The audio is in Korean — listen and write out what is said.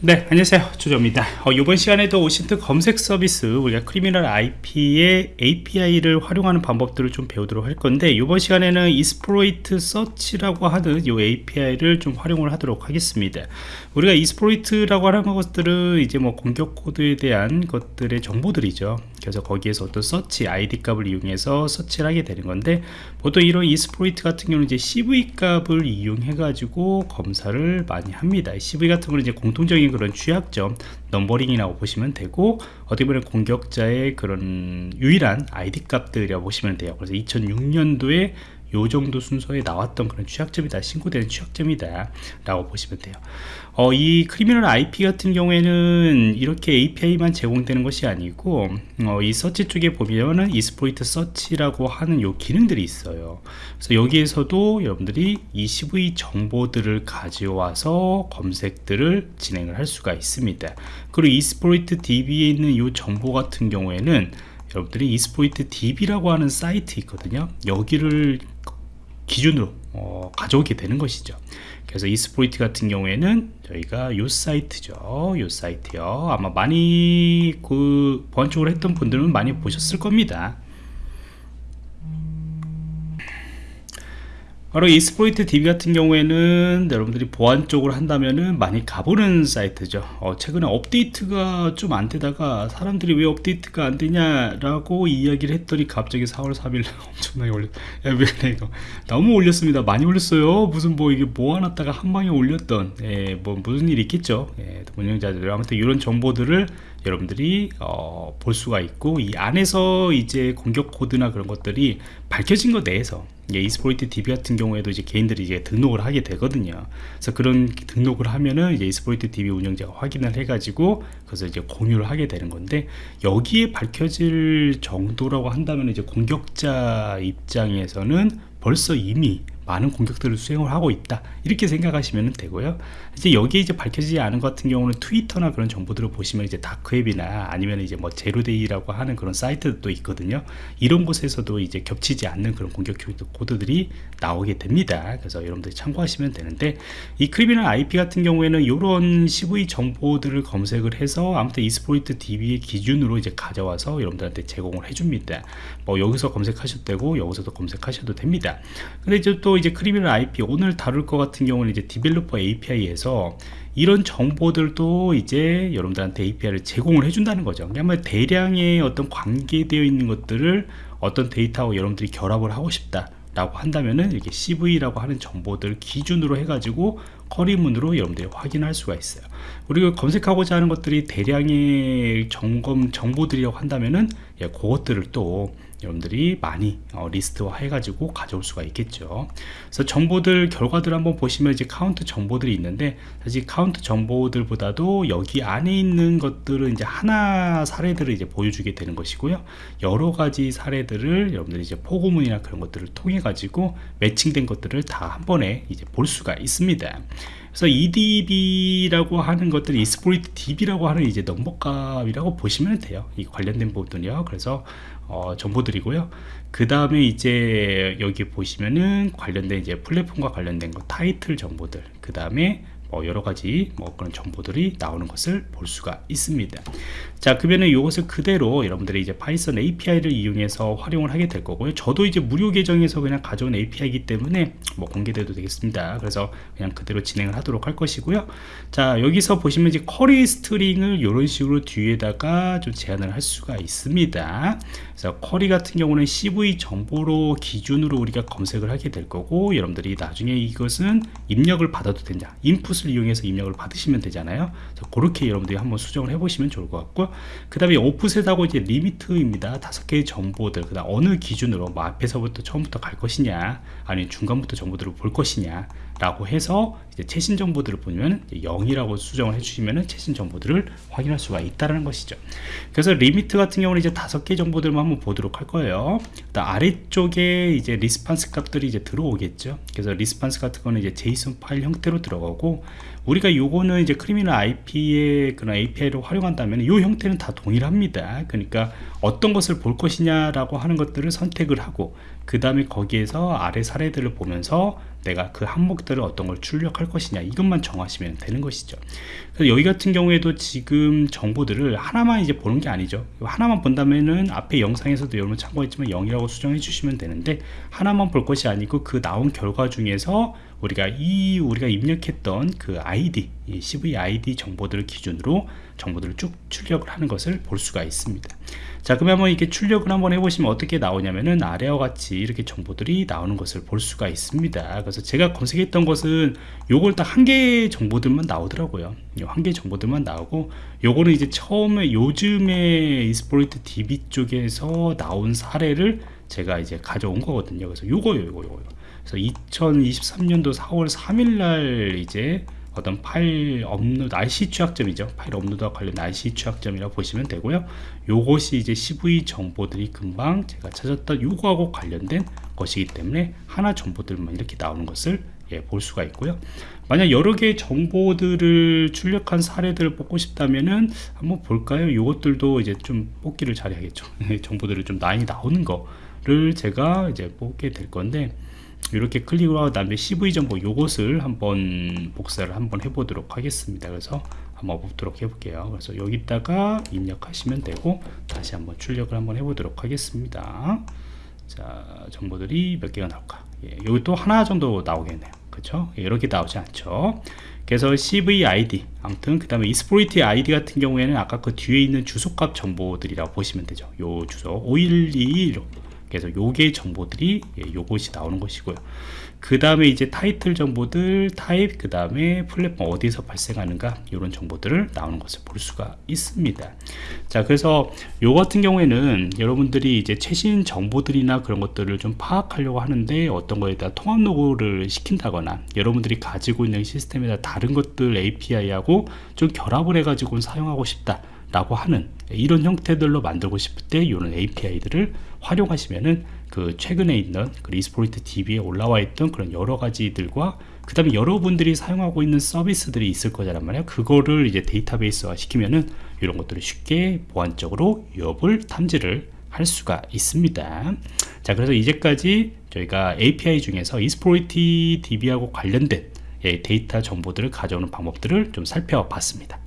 네 안녕하세요. 조조입니다. 어, 이번 시간에도 OSINT 검색 서비스 우리가 Criminal IP의 API를 활용하는 방법들을 좀 배우도록 할 건데 이번 시간에는 exploit search라고 하는 이 API를 좀 활용을 하도록 하겠습니다. 우리가 exploit이라고 하는 것들은 이제 뭐 공격 코드에 대한 것들의 정보들이죠. 그래서 거기에서 어떤 서치 ID 값을 이용해서 서치를 하게 되는 건데 보통 이런 exploit 같은 경우는 이제 CVE 값을 이용해 가지고 검사를 많이 합니다. CVE 같은 경우는 이제 공통적인 그런 취약점 numbering이라고 보시면 되고 어떻게 보면 공격자의 그런 유일한 ID 값들이라고 보시면 돼요. 그래서 2006년도에 요 정도 순서에 나왔던 그런 취약점이다 신고되는 취약점이다 라고 보시면 돼요. 어, 이 Criminal IP 같은 경우에는 이렇게 API만 제공되는 것이 아니고 어, 이 서치 쪽에 보면은 exploit search라고 하는 요 기능들이 있어요. 그래서 여기에서도 여러분들이 이 CVE 정보들을 가져와서 검색들을 진행을 할 수가 있습니다. 그리고 Exploit DB에 있는 요 정보 같은 경우에는 여러분들이 Exploit DB라고 하는 사이트 있거든요. 여기를 기준으로 어, 가져오게 되는 것이죠. 그래서 Exploit 같은 경우에는 저희가 요 사이트죠. 요 사이트요. 아마 많이 그 보안쪽으로 했던 분들은 많이 보셨을 겁니다 바로 Exploit DB 같은 경우에는 여러분들이 보안 쪽으로 한다면은 많이 가보는 사이트죠. 어, 최근에 업데이트가 좀 안 되다가 사람들이 왜 업데이트가 안 되냐라고 이야기를 했더니 갑자기 4월 3일 엄청나게 올렸 야 왜 그래 이거. 너무 올렸습니다. 많이 올렸어요. 무슨 뭐 이게 모아놨다가 한 방에 올렸던 예, 뭐 무슨 일이 있겠죠. 예, 운영자들. 아무튼 이런 정보들을 여러분들이 어, 볼 수가 있고 이 안에서 이제 공격 코드나 그런 것들이 밝혀진 것 내에서 예, 이스포이트 DB 같은 경우에도 이제 개인들이 이제 등록을 하게 되거든요. 그래서 그런 등록을 하면은 이제 이스포이트 DB 운영자가 확인을 해가지고 그래서 이제 공유를 하게 되는 건데 여기에 밝혀질 정도라고 한다면 이제 공격자 입장에서는 벌써 이미 많은 공격들을 수행을 하고 있다. 이렇게 생각하시면 되고요. 이제 여기에 이제 밝혀지지 않은 것 같은 경우는 트위터나 그런 정보들을 보시면 이제 dark web이나 아니면 이제 뭐 zero-day라고 하는 그런 사이트도 있거든요. 이런 곳에서도 이제 겹치지 않는 그런 공격 코드들이 나오게 됩니다. 그래서 여러분들이 참고하시면 되는데 이 Criminal IP 같은 경우에는 이런 CVE 정보들을 검색을 해서 아무튼 Exploit DB의 기준으로 이제 가져와서 여러분들한테 제공을 해줍니다. 뭐 여기서 검색하셔도 되고 여기서도 검색하셔도 됩니다. 근데 이제 또 이제 Criminal IP 오늘 다룰 것 같은 경우는 이제 developer API에서 이런 정보들도 이제 여러분들한테 API를 제공을 해준다는 거죠. 그러니까 대량의 어떤 관계되어 있는 것들을 어떤 데이터와 여러분들이 결합을 하고 싶다. 라고 한다면은 이렇게 CVE라고 하는 정보들 기준으로 해가지고 query문으로 여러분들이 확인할 수가 있어요. 그리고 검색하고자 하는 것들이 대량의 점검 정보들이라고 한다면은 예, 그것들을 또 여러분들이 많이 어, 리스트화 해가지고 가져올 수가 있겠죠. 그래서 정보들 결과들 한번 보시면 이제 카운트 정보들이 있는데 사실 카운트 정보들보다도 여기 안에 있는 것들은 이제 하나 사례들을 이제 보여주게 되는 것이고요. 여러 가지 사례들을 여러분들이 이제 포고문이나 그런 것들을 통해 가지고 매칭된 것들을 다 한 번에 이제 볼 수가 있습니다. 그래서 EDB라고 하는 것들이 Exploit DB라고 하는 이제 넘버값이라고 보시면 돼요. 이 관련된 부분이요. 그래서 어, 정보들이고요. 그 다음에 이제 여기 보시면은 관련된 이제 플랫폼과 관련된 거 타이틀 정보들. 그 다음에 뭐 여러 가지 뭐 그런 정보들이 나오는 것을 볼 수가 있습니다. 자, 그러면은 이것을 그대로 여러분들이 이제 Python API를 이용해서 활용을 하게 될 거고요. 저도 이제 무료 계정에서 그냥 가져온 API이기 때문에 뭐 공개돼도 되겠습니다. 그래서 그냥 그대로 진행을 하도록 할 것이고요. 자, 여기서 보시면 이제 query string을 이런 식으로 뒤에다가 좀 제한을 할 수가 있습니다. 그래서 쿼리 같은 경우는 CV 정보로 기준으로 우리가 검색을 하게 될 거고 여러분들이 나중에 이것은 입력을 받아도 된다. 인풋 을 이용해서 입력을 받으시면 되잖아요. 그렇게 여러분들이 한번 수정을 해보시면 좋을 것 같고 그 다음에 오프셋하고 이제 리미트입니다 다섯 개의 정보들 그 다음 어느 기준으로 뭐 앞에서부터 처음부터 갈 것이냐 아니면 중간부터 정보들을 볼 것이냐 라고 해서 이제 최신 정보들을 보면 0이라고 수정을 해주시면 최신 정보들을 확인할 수가 있다는 것이죠. 그래서 limit 같은 경우는 이제 다섯 개 정보들만 한번 보도록 할 거예요. 아래쪽에 이제 response 값들이 이제 들어오겠죠. 그래서 response 같은 거는 이제 JSON 파일 형태로 들어가고 우리가 요거는 이제 Criminal IP의 그런 API를 활용한다면 이 형태는 다 동일합니다. 그러니까 어떤 것을 볼 것이냐라고 하는 것들을 선택을 하고 그 다음에 거기에서 아래 사례들을 보면서 내가 그 항목들을 어떤 걸 출력할 것이냐 이것만 정하시면 되는 것이죠. 그래서 여기 같은 경우에도 지금 정보들을 하나만 이제 보는 게 아니죠. 하나만 본다면은 앞에 영상에서도 여러분 참고했지만 0이라고 수정해 주시면 되는데 하나만 볼 것이 아니고 그 나온 결과 중에서 우리가 이 우리가 입력했던 그 아이디 이 CV 아이디 정보들을 기준으로 정보들을 쭉 출력을 하는 것을 볼 수가 있습니다. 자 그러면 한번 이렇게 출력을 한번 해보시면 어떻게 나오냐면은 아래와 같이 이렇게 정보들이 나오는 것을 볼 수가 있습니다. 그래서 제가 검색했던 것은 요걸 딱 한 개의 정보들만 나오더라고요. 한 개의 정보들만 나오고 요거는 이제 처음에 요즘에 Exploit DB 쪽에서 나온 사례를 제가 이제 가져온 거거든요. 그래서 요거요 요거 요거 그래서 2023년도 4월 3일 날 이제 어떤 파일 업로드 RCE 취약점이죠. 파일 업로드와 관련 RCE 취약점이라고 보시면 되고요. 요것이 이제 CVE 정보들이 금방 제가 찾았던 요거하고 관련된 것이기 때문에 하나 정보들만 이렇게 나오는 것을 예, 볼 수가 있고요. 만약 여러 개의 정보들을 출력한 사례들을 뽑고 싶다면은 한번 볼까요? 요것들도 이제 좀 뽑기를 잘해야겠죠. 정보들을 좀 많이 나오는 거를 제가 이제 뽑게 될 건데 이렇게 클릭을 하고 다음에 CV 정보 요것을 한번 복사를 한번 해보도록 하겠습니다. 그래서 한번 보도록 해볼게요. 그래서 여기다가 입력하시면 되고 다시 한번 출력을 한번 해보도록 하겠습니다. 자 정보들이 몇 개가 나올까? 예, 여기 또 하나 정도 나오겠네요. 그렇죠 이렇게 나오지 않죠? 그래서 CV ID 아무튼 그 다음에 이스포리티 ID 같은 경우에는 아까 그 뒤에 있는 주소값 정보들이라고 보시면 되죠. 요 주소 5121 그래서 요게 정보들이 예, 요것이 나오는 것이고요. 그 다음에 이제 타이틀 정보들 타입 그 다음에 플랫폼 어디서 발생하는가 이런 정보들을 나오는 것을 볼 수가 있습니다. 자 그래서 요 같은 경우에는 여러분들이 이제 최신 정보들이나 그런 것들을 좀 파악하려고 하는데 어떤 거에다 통합 로그를 시킨다거나 여러분들이 가지고 있는 시스템에다 다른 것들 API하고 좀 결합을 해 가지고 사용하고 싶다 라고 하는 이런 형태들로 만들고 싶을 때 이런 API들을 활용하시면은 그 최근에 있는 그 Exploit DB에 올라와 있던 그런 여러 가지들과 그 다음에 여러분들이 사용하고 있는 서비스들이 있을 거란 말이에요 그거를 이제 데이터베이스화 시키면은 이런 것들을 쉽게 보안적으로 위협을 탐지를 할 수가 있습니다. 자 그래서 이제까지 저희가 API 중에서 이스포리티 DB하고 관련된 예, 데이터 정보들을 가져오는 방법들을 좀 살펴봤습니다